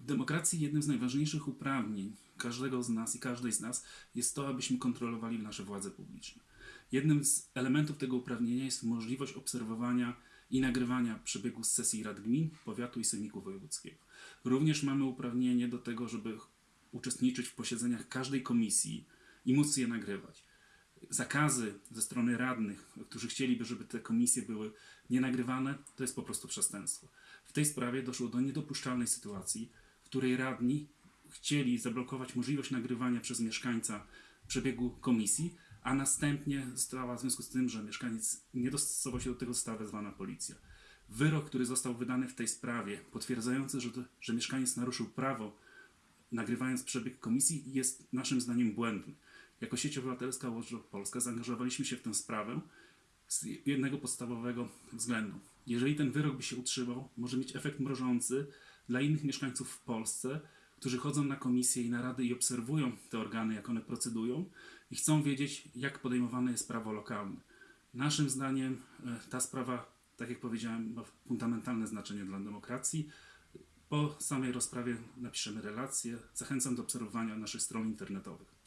W demokracji jednym z najważniejszych uprawnień każdego z nas i każdej z nas jest to, abyśmy kontrolowali nasze władze publiczne. Jednym z elementów tego uprawnienia jest możliwość obserwowania i nagrywania przebiegu sesji rad gmin, powiatu i sejmiku wojewódzkiego. Również mamy uprawnienie do tego, żeby uczestniczyć w posiedzeniach każdej komisji i móc je nagrywać. Zakazy ze strony radnych, którzy chcieliby, żeby te komisje były nienagrywane, to jest po prostu przestępstwo. W tej sprawie doszło do niedopuszczalnej sytuacji, której radni chcieli zablokować możliwość nagrywania przez mieszkańca przebiegu komisji, a następnie została w związku z tym, że mieszkaniec nie dostosował się do tego, została wezwana policja. Wyrok, który został wydany w tej sprawie, potwierdzający, że, to, że mieszkaniec naruszył prawo, nagrywając przebieg komisji, jest naszym zdaniem błędny. Jako sieć obywatelska Watchdog Polska zaangażowaliśmy się w tę sprawę z jednego podstawowego względu. Jeżeli ten wyrok by się utrzymał, może mieć efekt mrożący dla innych mieszkańców w Polsce, którzy chodzą na komisje i narady i obserwują te organy, jak one procedują i chcą wiedzieć, jak podejmowane jest prawo lokalne. Naszym zdaniem e, ta sprawa, tak jak powiedziałem, ma fundamentalne znaczenie dla demokracji. Po samej rozprawie napiszemy relację. Zachęcam do obserwowania naszych stron internetowych.